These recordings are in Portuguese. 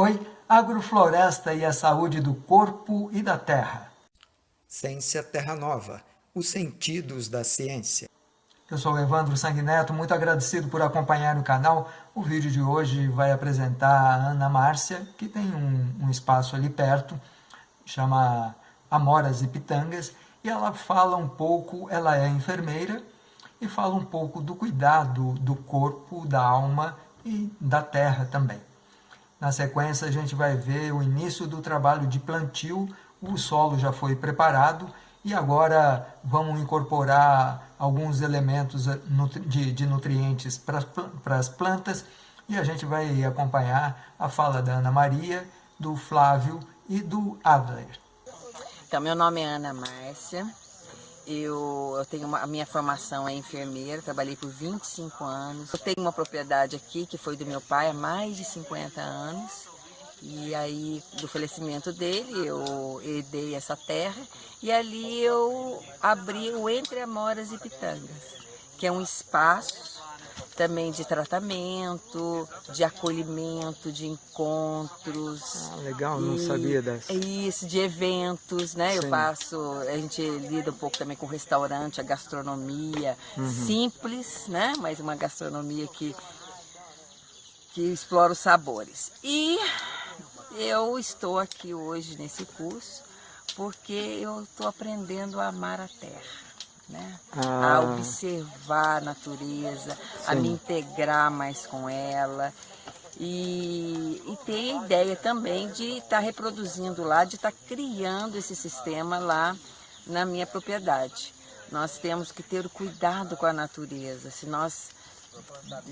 Oi, agrofloresta e a saúde do corpo e da terra. Ciência Terra Nova, os sentidos da ciência. Eu sou Evandro Sanguineto, muito agradecido por acompanhar o canal. O vídeo de hoje vai apresentar a Ana Márcia, que tem um, um espaço ali perto, chama Amoras e Pitangas, e ela fala um pouco, ela é enfermeira, e fala um pouco do cuidado do corpo, da alma e da terra também. Na sequência, a gente vai ver o início do trabalho de plantio, o solo já foi preparado e agora vamos incorporar alguns elementos eh, de, nutrientes para as plantas. E a gente vai acompanhar a fala da Ana Maria, do Flávio e do Adler. Então, meu nome é Ana Márcia, eu, eu tenho uma, a minha formação é enfermeira, trabalhei por 25 anos. Eu tenho uma propriedade aqui que foi do meu pai há mais de 50 anos. E aí, do falecimento dele, eu herdei essa terra e ali eu abri o Entre Amoras e Pitangas, que é um espaço também de tratamento, de acolhimento, de encontros. Ah, legal, não sabia dessa. Isso, de eventos, né? Sim. Eu faço, a gente lida um pouco também com o restaurante, a gastronomia, uhum. simples, né? Mas uma gastronomia que, que explora os sabores. E eu estou aqui hoje nesse curso porque eu estou aprendendo a amar a terra né? Ah. A observar a natureza, Sim. a me integrar mais com ela. E, e ter a ideia também de estar tá reproduzindo lá, de estar tá criando esse sistema lá na minha propriedade. Nós temos que ter o cuidado com a natureza. Se nós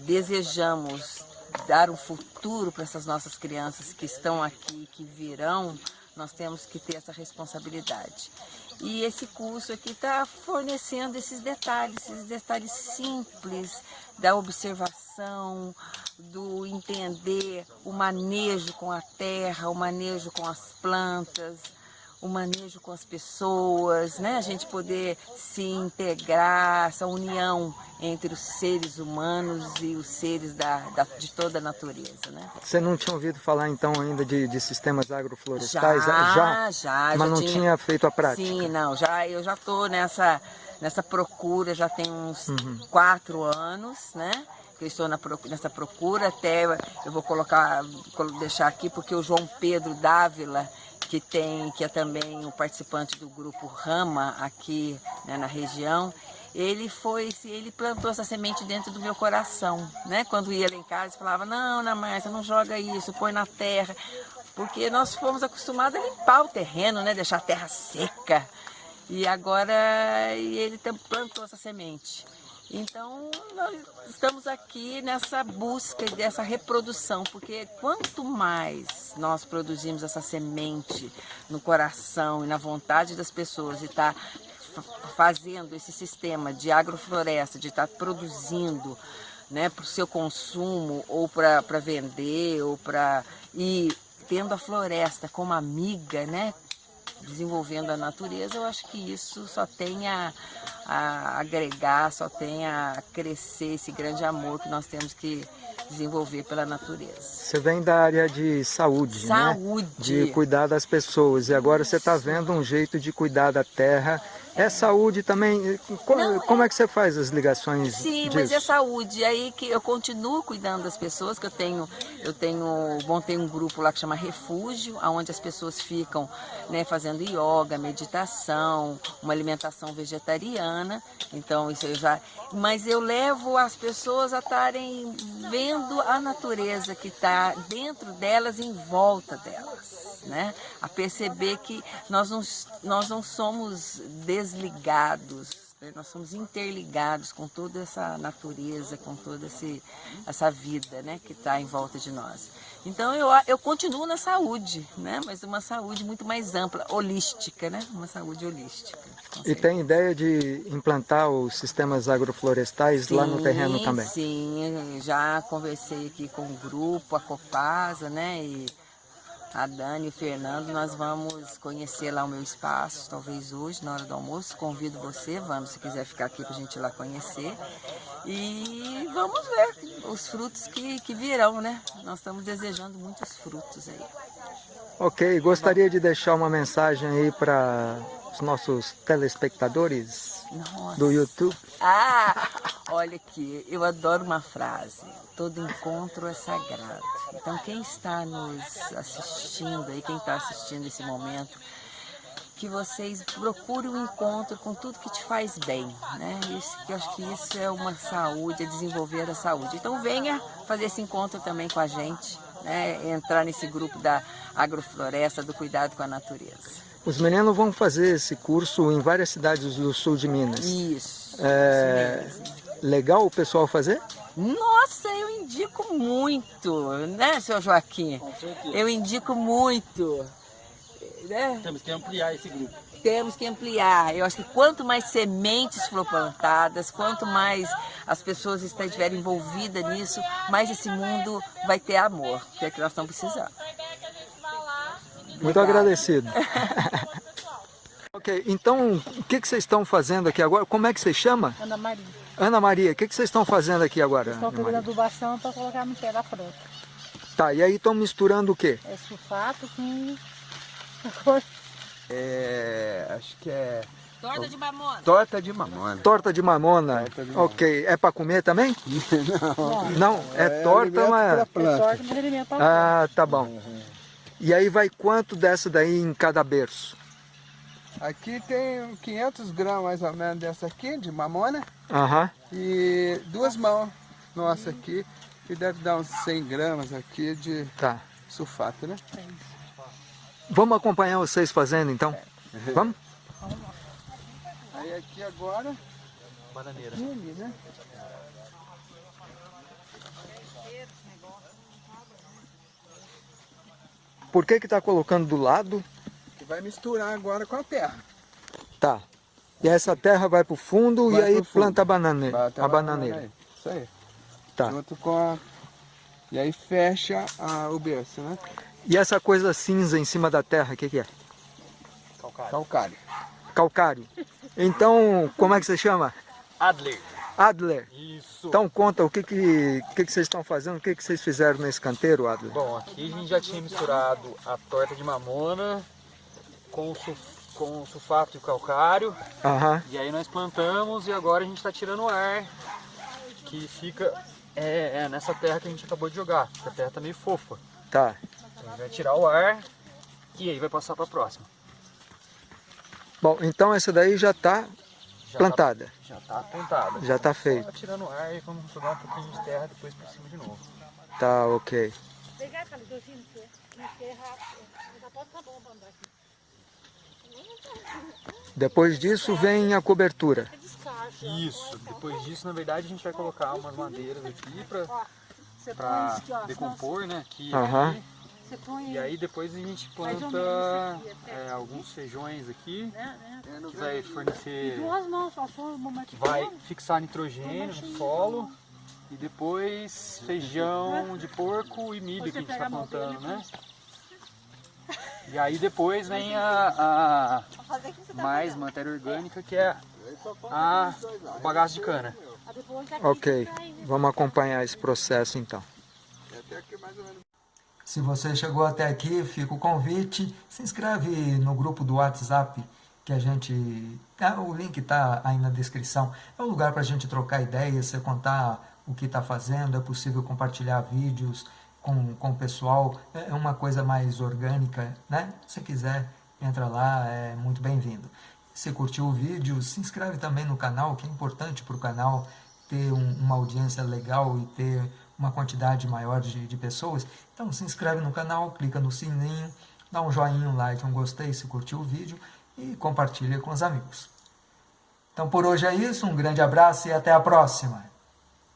desejamos dar um futuro para essas nossas crianças que estão aqui, que virão, nós temos que ter essa responsabilidade. E esse curso aqui está fornecendo esses detalhes, esses detalhes simples da observação, do entender o manejo com a terra, o manejo com as plantas, o manejo com as pessoas, né? A gente poder se integrar, essa união entre os seres humanos e os seres da, da de toda a natureza, né? Você não tinha ouvido falar então ainda de, de sistemas agroflorestais? Já, já. já mas já não tinha... tinha... feito a prática? Sim, não, já, eu já estou nessa, nessa procura, já tem uns uhum. quatro anos, né? que eu estou na, nessa procura, até eu vou colocar, deixar aqui, porque o João Pedro Dávila, que tem, que é também o participante do grupo Rama aqui né, na região, ele foi, ele plantou essa semente dentro do meu coração, né? Quando ia lá em casa, falava, não, Ana Márcia, não joga isso, põe na terra, porque nós fomos acostumados a limpar o terreno, né? Deixar a terra seca. E agora ele plantou essa semente. Então, nós estamos aqui nessa busca dessa reprodução, porque quanto mais nós produzimos essa semente no coração e na vontade das pessoas e estar tá fazendo esse sistema de agrofloresta, de estar tá produzindo né, para o seu consumo ou para vender ou para ir tendo a floresta como amiga, né, desenvolvendo a natureza, eu acho que isso só tem a, a agregar, só tem a crescer esse grande amor que nós temos que desenvolver pela natureza. Você vem da área de saúde, saúde. né? De cuidar das pessoas. E agora você está vendo um jeito de cuidar da terra é saúde também? Como, Não, como é... é... que você faz as ligações Sim, disso? mas é saúde. Aí que eu continuo cuidando das pessoas, que eu tenho, eu tenho, montei um grupo lá que chama Refúgio, onde as pessoas ficam né, fazendo yoga, meditação, uma alimentação vegetariana. Então isso eu já. Mas eu levo as pessoas a estarem vendo a natureza que está dentro delas, em volta delas né? a perceber que nós não, nós não somos desligados, né? nós somos interligados com toda essa natureza, com toda esse, essa vida né? que está em volta de nós. Então eu, eu continuo na saúde, né? mas uma saúde muito mais ampla, holística, né? uma saúde holística. E tem ideia de implantar os sistemas agroflorestais sim, lá no terreno também? Sim, já conversei aqui com o grupo, a Copasa, né? E a Dani e o Fernando, nós vamos conhecer lá o meu espaço, talvez hoje, na hora do almoço. Convido você, vamos, se quiser ficar aqui para a gente ir lá conhecer. E vamos ver os frutos que, que virão, né? Nós estamos desejando muitos frutos aí. Ok, gostaria de deixar uma mensagem aí para os nossos telespectadores Nossa. do YouTube. Ah, olha aqui, eu adoro uma frase, todo encontro é sagrado. Então quem está nos assistindo aí, quem está assistindo esse momento, que vocês procurem um encontro com tudo que te faz bem, né? Isso, que eu acho que isso é uma saúde, é desenvolver a saúde. Então venha fazer esse encontro também com a gente, né? entrar nesse grupo da agrofloresta, do cuidado com a natureza. Os meninos vão fazer esse curso em várias cidades do sul de Minas. Isso. É... Legal o pessoal fazer? Nossa, eu indico muito, né, seu Joaquim? Com certeza. Eu indico muito. Né? Temos que ampliar esse grupo. Temos que ampliar. Eu acho que quanto mais sementes for plantadas, quanto mais as pessoas estiverem envolvidas nisso, mais esse mundo vai ter amor, que é que nós estamos precisando. Muito agradecido. ok, então o que, que vocês estão fazendo aqui agora? Como é que você chama? Ana Maria. Ana Maria, o que, que vocês estão fazendo aqui agora? Estou pegando adubação para colocar a mentira pronta. Tá, e aí estão misturando o quê? É sulfato com... É, acho que é... Torta de mamona. Torta de mamona. Torta de mamona. Torta de mamona. Ok. É para comer também? Não. Não, é, é torta, mas... É torta, mas alimento Ah, tá bom. Uhum. E aí vai quanto dessa daí em cada berço? Aqui tem 500 gramas mais ou menos dessa aqui, de mamona. Aham. E duas mãos nossa aqui, que deve dar uns 100 gramas aqui de tá. sulfato, né? Vamos acompanhar vocês fazendo então? É. Vamos? Aí aqui agora... Bananeira. né? Por que que está colocando do lado? Que vai misturar agora com a terra. Tá. E essa terra vai para o fundo vai e aí planta a bananeira. A bananeira. Aí. Isso aí. Tá. Junto com a... E aí fecha a... o berço, né? E essa coisa cinza em cima da terra, o que, que é? Calcário. Calcário. Calcário. Então, como é que você chama? Adler. Adler. Isso. Então conta o que, que, que, que vocês estão fazendo, o que, que vocês fizeram nesse canteiro, Adler? Bom, aqui a gente já tinha misturado a torta de mamona com o, sulf, com o sulfato e o calcário. Uhum. E aí nós plantamos e agora a gente está tirando o ar que fica é, é, nessa terra que a gente acabou de jogar, a terra está meio fofa. Tá. Então a gente vai tirar o ar e aí vai passar para a próxima. Bom, então essa daí já está já plantada. Tá, já está plantada. Já está feito. Só tirando ar e vamos jogar um pouquinho de terra depois por cima de novo. Tá, ok. Depois disso vem a cobertura. Isso. Depois disso, na verdade, a gente vai colocar umas madeiras aqui para decompor, né? Aqui, uhum. aqui. E aí depois a gente planta é, alguns feijões aqui, que vai fornecer, que vai fixar nitrogênio no solo. E depois feijão de porco e milho que a gente está plantando, né? E aí depois vem a, a mais matéria orgânica, que é a, o bagaço de cana. Ok, vamos acompanhar esse processo então. Se você chegou até aqui, fica o convite, se inscreve no grupo do WhatsApp que a gente... Ah, o link está aí na descrição. É um lugar para a gente trocar ideias, você contar o que está fazendo, é possível compartilhar vídeos com, com o pessoal, é uma coisa mais orgânica, né? Se quiser, entra lá, é muito bem-vindo. Se curtiu o vídeo, se inscreve também no canal, que é importante para o canal ter um, uma audiência legal e ter uma quantidade maior de, de pessoas. Então se inscreve no canal, clica no sininho, dá um joinha, um like, um gostei se curtiu o vídeo e compartilha com os amigos. Então por hoje é isso, um grande abraço e até a próxima!